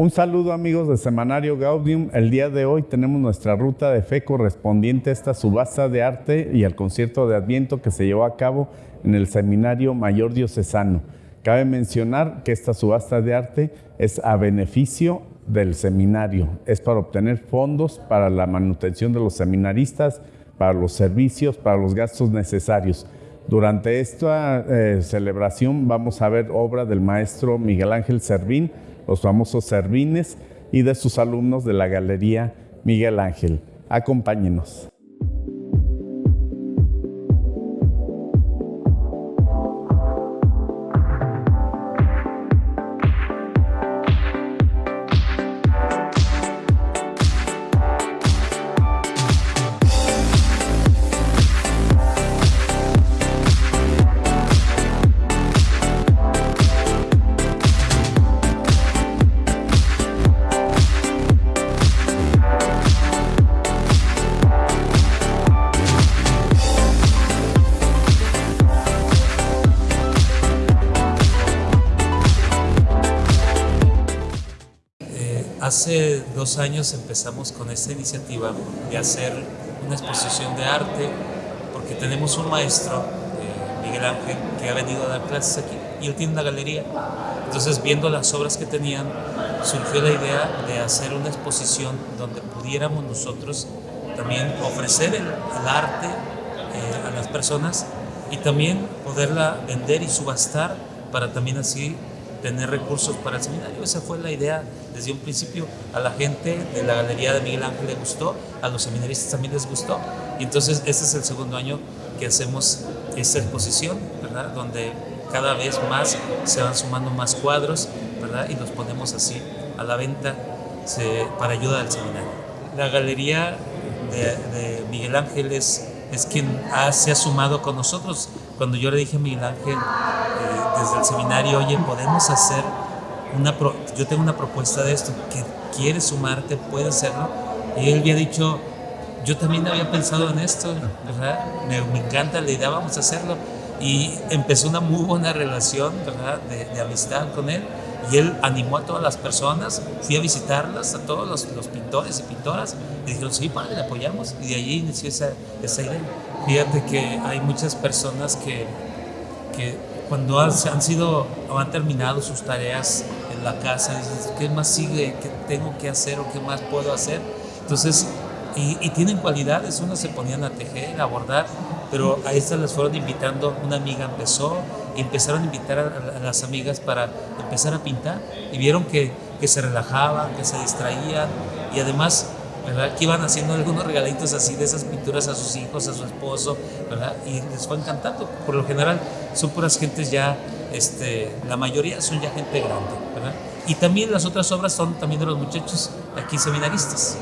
Un saludo amigos de Semanario Gaudium. El día de hoy tenemos nuestra ruta de fe correspondiente a esta subasta de arte y al concierto de Adviento que se llevó a cabo en el Seminario Mayor Diocesano. Cabe mencionar que esta subasta de arte es a beneficio del seminario, es para obtener fondos para la manutención de los seminaristas, para los servicios, para los gastos necesarios. Durante esta eh, celebración vamos a ver obra del maestro Miguel Ángel Servín, los famosos Servines y de sus alumnos de la Galería Miguel Ángel. Acompáñenos. Hace dos años empezamos con esta iniciativa de hacer una exposición de arte porque tenemos un maestro, eh, Miguel Ángel, que ha venido a dar clases aquí y él tiene una galería. Entonces, viendo las obras que tenían, surgió la idea de hacer una exposición donde pudiéramos nosotros también ofrecer el, arte eh, a las personas y también poderla vender y subastar para también así tener recursos para el seminario. Esa fue la idea desde un principio. A la gente de la Galería de Miguel Ángel le gustó, a los seminaristas también les gustó. Y entonces este es el segundo año que hacemos esta exposición, ¿verdad? Donde cada vez más se van sumando más cuadros, ¿verdad? Y los ponemos así a la venta para ayuda al seminario. La Galería de, Miguel Ángel es, es quien se ha sumado con nosotros. Cuando yo le dije a Miguel Ángel, desde el seminario, oye, podemos hacer una, yo tengo una propuesta de esto, que quieres sumarte, puedes hacerlo. Y él había dicho, yo también había pensado en esto, ¿verdad? Me, encanta la idea, vamos a hacerlo. Y empezó una muy buena relación, ¿verdad? De, amistad con él. Y él animó a todas las personas, fui a visitarlas, a todos los, los pintores y pintoras, y dijeron, sí, padre, le apoyamos. Y de allí inició esa, esa idea. Fíjate que hay muchas personas que, que cuando han, sido o han terminado sus tareas en la casa, dices, ¿qué más sigue? ¿Qué tengo que hacer o qué más puedo hacer? Entonces, y, tienen cualidades, unos se ponían a tejer, a bordar, pero a estas les fueron invitando, una amiga empezó, y empezaron a invitar a, las amigas para empezar a pintar, y vieron que, que se relajaban, que se distraían, y además ¿verdad? Que iban haciendo algunos regalitos así de esas pinturas a sus hijos, a su esposo, ¿verdad? Y les fue encantando. Por lo general son puras gentes ya, este, la mayoría son ya gente grande, ¿verdad? Y también las otras obras son también de los muchachos aquí seminaristas.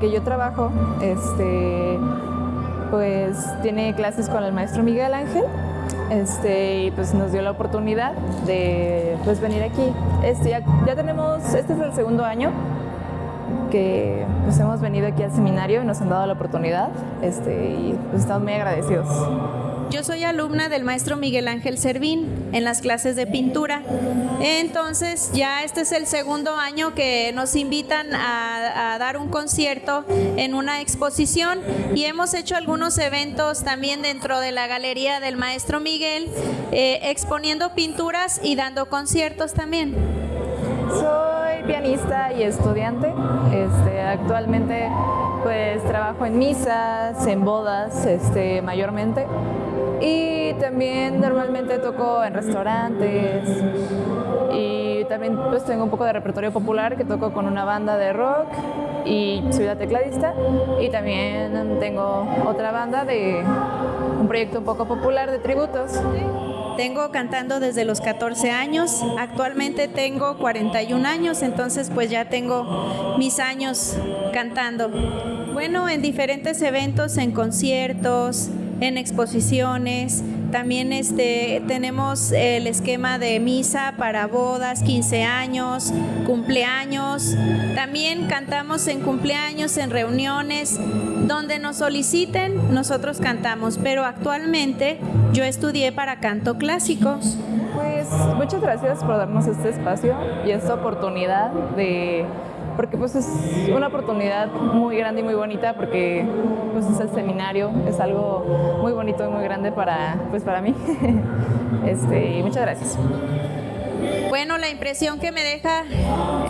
Que yo trabajo, este, pues tiene clases con el maestro Miguel Ángel este, y pues nos dio la oportunidad de pues venir aquí. Este, ya, tenemos, este es el segundo año que pues hemos venido aquí al seminario y nos han dado la oportunidad este, y pues estamos muy agradecidos. Yo soy alumna del maestro Miguel Ángel Servín en las clases de pintura. Entonces ya este es el segundo año que nos invitan a, dar un concierto en una exposición y hemos hecho algunos eventos también dentro de la galería del maestro Miguel, eh, exponiendo pinturas y dando conciertos también. Soy pianista y estudiante. Este, actualmente pues trabajo en misas, en bodas, este, mayormente. Y también normalmente toco en restaurantes y también pues tengo un poco de repertorio popular que toco con una banda de rock y soy la tecladista y también tengo otra banda de un proyecto un poco popular de tributos. Tengo cantando desde los 14 años, actualmente tengo 41 años, entonces pues ya tengo mis años cantando. Bueno, en diferentes eventos, en conciertos, en exposiciones, también este, tenemos el esquema de misa para bodas, 15 años, cumpleaños. También cantamos en cumpleaños, en reuniones, donde nos soliciten, nosotros cantamos, pero actualmente yo estudié para canto clásico. Muchas gracias por darnos este espacio y esta oportunidad de porque pues es una oportunidad muy grande y muy bonita porque pues es el seminario, es algo muy bonito y muy grande para, pues para mí. Este, y muchas gracias. Bueno, la impresión que me deja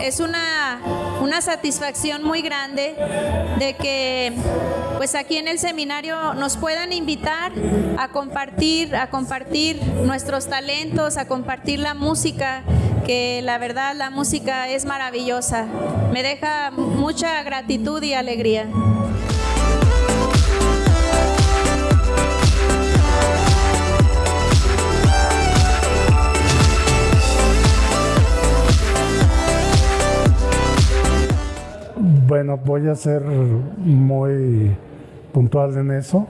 es una, una satisfacción muy grande de que pues aquí en el seminario nos puedan invitar a compartir, a compartir nuestros talentos, a compartir la música, que la verdad la música es maravillosa. Me deja mucha gratitud y alegría. Bueno, voy a ser muy puntual en eso,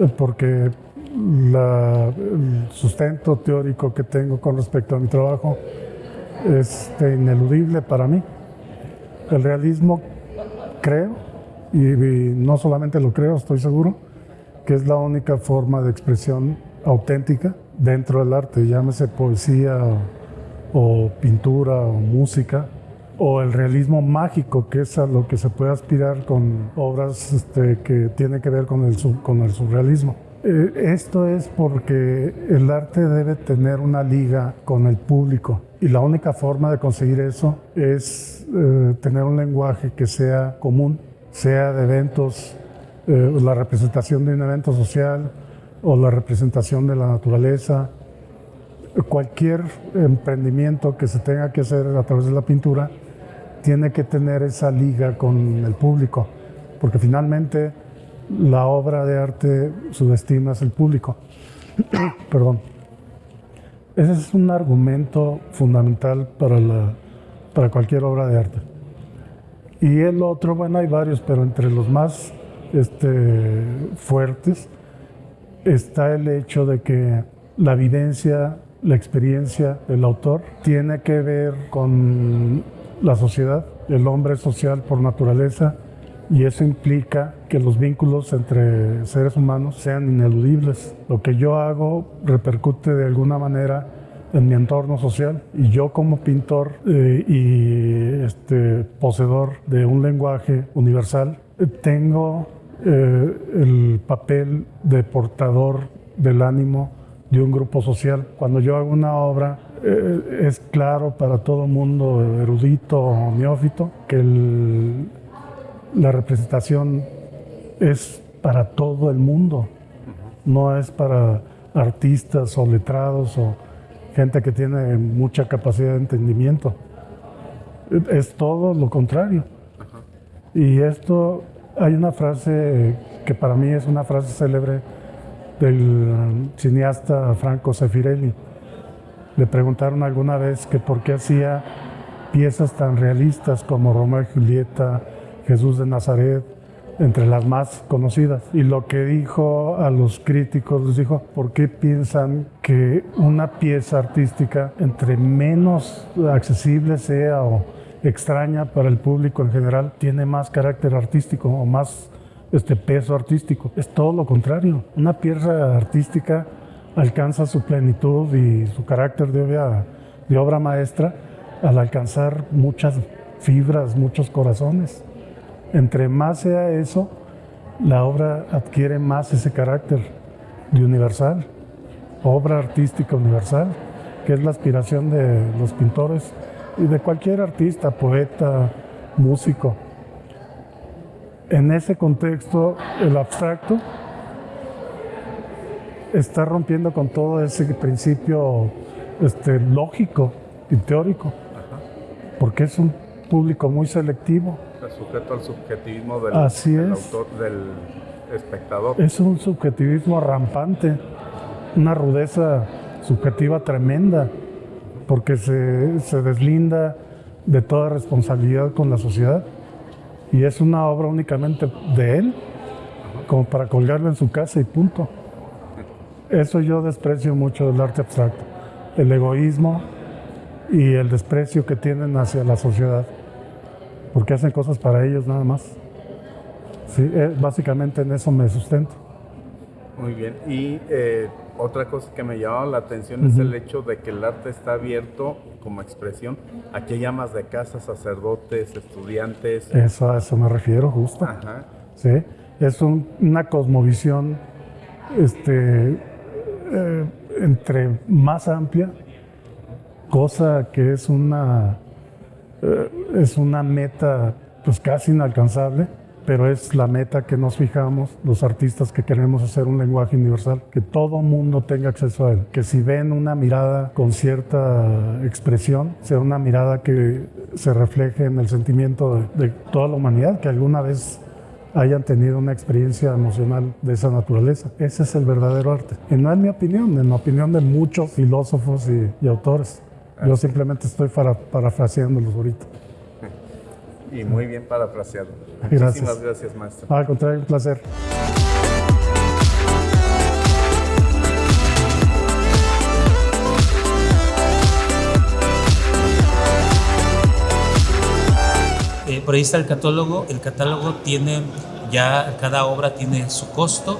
eh, porque el sustento teórico que tengo con respecto a mi trabajo es ineludible para mí. El realismo creo, y, no solamente lo creo, estoy seguro, que es la única forma de expresión auténtica dentro del arte, llámese poesía o pintura o música o el realismo mágico, que es a lo que se puede aspirar con obras este, que tienen que ver con el, con el surrealismo. Eh, esto es porque el arte debe tener una liga con el público y la única forma de conseguir eso es eh, tener un lenguaje que sea común, sea de eventos, eh, la representación de un evento social o la representación de la naturaleza, cualquier emprendimiento que se tenga que hacer a través de la pintura tiene que tener esa liga con el público, porque finalmente la obra de arte subestima el público. Perdón. Ese es un argumento fundamental para, la, para cualquier obra de arte. Y el otro, bueno, hay varios, pero entre los más este, fuertes está el hecho de que la vivencia, la experiencia del autor tiene que ver con la sociedad, el hombre es social por naturaleza y eso implica que los vínculos entre seres humanos sean ineludibles. Lo que yo hago repercute de alguna manera en mi entorno social y yo como pintor eh, y este, poseedor de un lenguaje universal eh, tengo eh, el papel de portador del ánimo de un grupo social. Cuando yo hago una obra eh, es claro para todo mundo erudito o neófito que la representación es para todo el mundo, no es para artistas o letrados o gente que tiene mucha capacidad de entendimiento. Es todo lo contrario. Y esto, hay una frase que para mí es una frase célebre del cineasta Franco Sefirelli, le preguntaron alguna vez que por qué hacía piezas tan realistas como Romeo y Julieta, Jesús de Nazaret, entre las más conocidas. Y lo que dijo a los críticos, les dijo, ¿por qué piensan que una pieza artística, entre menos accesible sea o extraña para el público en general, tiene más carácter artístico o más este peso artístico? Es todo lo contrario. Una pieza artística alcanza su plenitud y su carácter de de obra maestra al alcanzar muchas fibras, muchos corazones. Entre más sea eso, la obra adquiere más ese carácter de universal, obra artística universal, que es la aspiración de los pintores y de cualquier artista, poeta, músico. En ese contexto, el abstracto está rompiendo con todo ese principio este, lógico y teórico, porque es un público muy selectivo. sujeto al subjetivismo del, Así autor, del espectador. Es un subjetivismo rampante, una rudeza subjetiva tremenda, porque se, se deslinda de toda responsabilidad con la sociedad. Y es una obra únicamente de él, como para colgarla en su casa y punto. Eso yo desprecio mucho del arte abstracto. El egoísmo y el desprecio que tienen hacia la sociedad. Porque hacen cosas para ellos nada más. Sí, eh, básicamente en eso me sustento. Muy bien. Y eh, otra cosa que me llamaba la atención es el hecho de que el arte está abierto como expresión a que llamas de casa, sacerdotes, estudiantes. Eso, a eso me refiero, justo. Ajá. ¿sí? Es un- una cosmovisión este, eh, entre más amplia, cosa que es una, eh, es una meta pues casi inalcanzable, pero es la meta que nos fijamos los artistas que queremos hacer un lenguaje universal, que todo mundo tenga acceso a él, que si ven una mirada con cierta expresión, sea una mirada que se refleje en el sentimiento de, de toda la humanidad, que alguna vez hayan tenido una experiencia emocional de esa naturaleza. Ese es el verdadero arte. Y no es mi opinión, en la opinión de muchos filósofos y, y autores. Yo simplemente estoy para, parafraseándolos ahorita. Y muy bien parafraseado. Gracias. Muchísimas gracias, maestro. Al contrario, un placer. Por ahí está el catálogo. El catálogo tiene ya, cada obra tiene su costo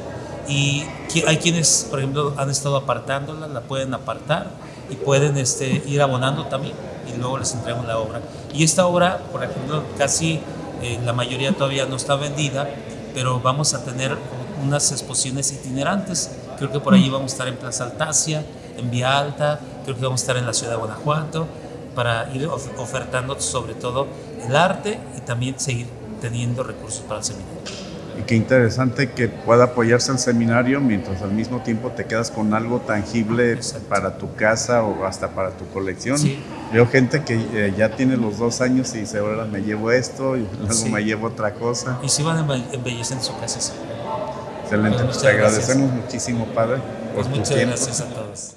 y hay quienes, por ejemplo, han estado apartándola, la pueden apartar y pueden este, ir abonando también y luego les entregamos la obra. Y esta obra, por ejemplo, casi eh, la mayoría todavía no está vendida, pero vamos a tener unas exposiciones itinerantes. Creo que por ahí vamos a estar en Plaza Altacia, en Vía Alta, creo que vamos a estar en la ciudad de Guanajuato, para ir of- ofertando sobre todo el arte y también seguir teniendo recursos para el seminario. Y qué interesante que pueda apoyarse el seminario mientras al mismo tiempo te quedas con algo tangible Exacto. para tu casa o hasta para tu colección. Sí. Veo gente que eh, ya tiene los dos años y dice, ahora me llevo esto y luego Sí. me llevo otra cosa. Y si van embelleciendo su casa, sí. Excelente. Pues Pues te gracias. agradecemos muchísimo, padre, por Pues muchas tiempo. gracias a todos.